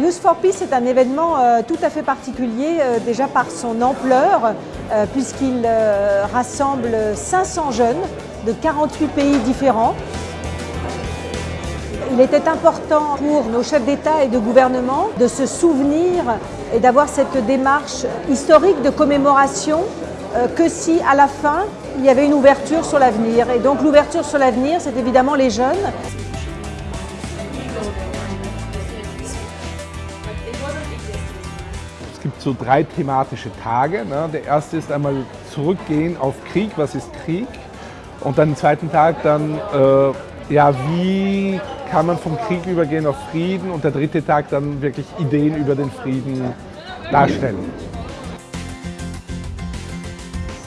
Youth for Peace est un événement euh, tout à fait particulier, euh, déjà par son ampleur, euh, puisqu'il rassemble 500 jeunes de 48 pays différents. Il était important pour nos chefs d'État et de gouvernement de se souvenir et d'avoir cette démarche historique de commémoration que si à la fin il y avait une ouverture sur l'avenir. Et donc l'ouverture sur l'avenir, c'est évidemment les jeunes. Es gibt so drei thematische Tage. Ne? Der erste ist einmal zurückgehen auf Krieg, was ist Krieg? Und dann den zweiten Tag dann, äh, ja, wie kann man vom Krieg übergehen auf Frieden? Und der dritte Tag dann wirklich Ideen über den Frieden darstellen.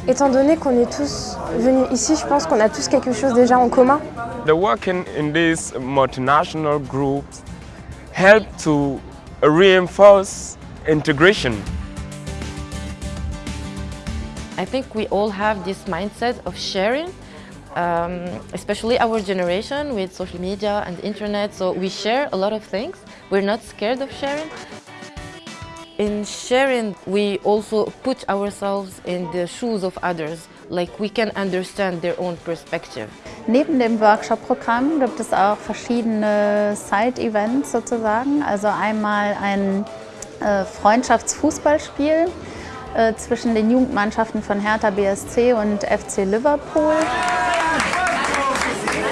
Étant donné qu'on est tous venus ici, je pense qu'on a tous quelque chose déjà en commun. The working in these multinational groups help to reinforce integration. I think we all have this mindset of sharing, um, especially our generation with social media and internet. So we share a lot of things. We're not scared of sharing. In sharing, we also put ourselves in the shoes of others, like we can understand their own perspective. Neben dem Workshop-Programm gibt es auch verschiedene Side-Events sozusagen. Also einmal ein äh, Freundschaftsfußballspiel äh, zwischen den Jugendmannschaften von Hertha BSC und FC Liverpool.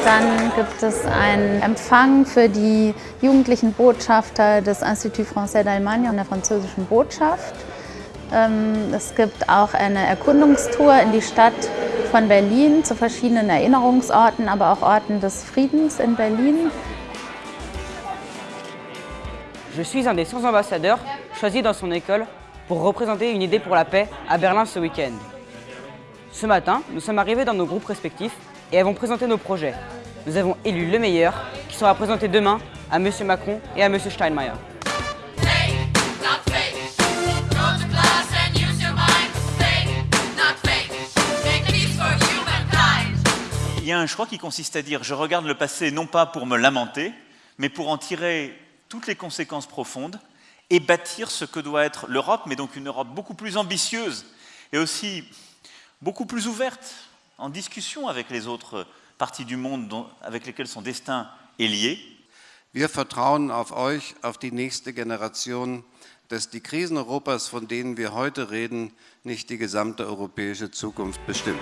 Dann gibt es einen Empfang für die jugendlichen Botschafter des Institut Français d'Allemagne und der französischen Botschaft. Ähm, Es gibt auch eine Erkundungstour in die Stadt von Berlin zu verschiedenen Erinnerungsorten, aber auch Orten des Friedens in Berlin. Je suis un des 100 ambassadeurs choisis dans son école pour représenter une idée pour la paix à Berlin ce week-end. Ce matin, nous sommes arrivés dans nos groupes respectifs et avons présenté nos projets. Nous avons élu le meilleur qui sera présenté demain à M. Macron et à M. Steinmeier. Il y a un choix qui consiste à dire je regarde le passé non pas pour me lamenter, mais pour en tirer toutes les conséquences profondes et bâtir ce que doit être l'Europe, mais donc une Europe beaucoup plus ambitieuse et aussi beaucoup plus ouverte, en discussion avec les autres parties du monde dont- avec lesquelles son destin est lié. Wir vertrauen auf euch, auf die nächste Generation, dass die Krisen Europas, von denen wir heute reden, nicht die gesamte europäische Zukunft bestimmen.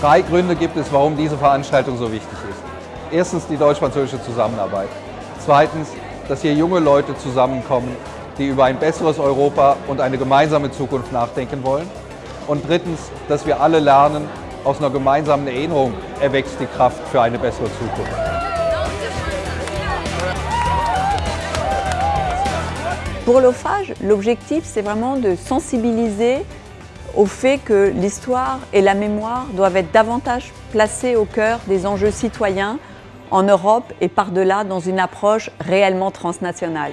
Drei Gründe gibt es, warum diese Veranstaltung so wichtig ist. Erstens die deutsch-französische Zusammenarbeit. Zweitens, dass hier junge Leute zusammenkommen, die über ein besseres Europa und eine gemeinsame Zukunft nachdenken wollen. Und drittens, dass wir alle lernen, aus einer gemeinsamen Erinnerung erwächst die Kraft für eine bessere Zukunft. Pour l'OFAGE, l'objectif, c'est vraiment de sensibiliser au fait que l'histoire et la mémoire doivent être davantage placées au cœur des enjeux citoyens en Europe et par-delà dans une approche réellement transnationale.